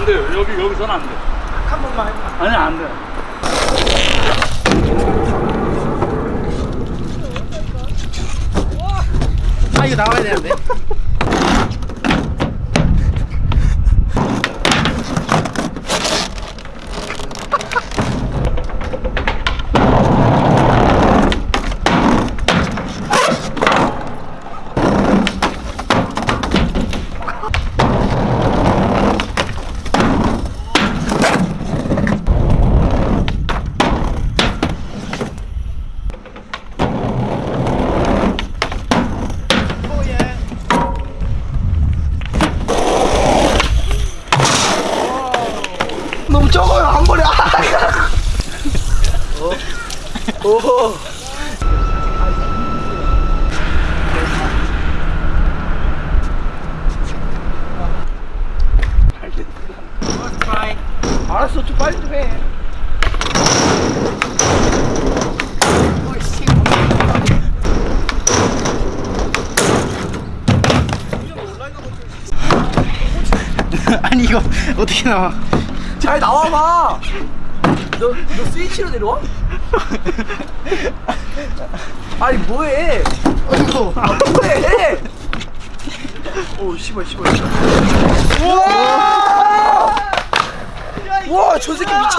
안 돼요. 여기, 여기서는 안 돼. 한 번만 해. 아니, 안 돼. 아, 이거 나와야 되는데. 너무 적어요 한 번에. 아, 어? 오. 알았어 좀 빨리 좀 해. 아니 이거 어떻게 나와? 잘 나와봐. 너, 너 스위치로 내려와? 아니 뭐해? 아이고. 아, 뭐해? 오 씨발 씨발. 씨발. 우와! 와, 저 새끼 미쳤다.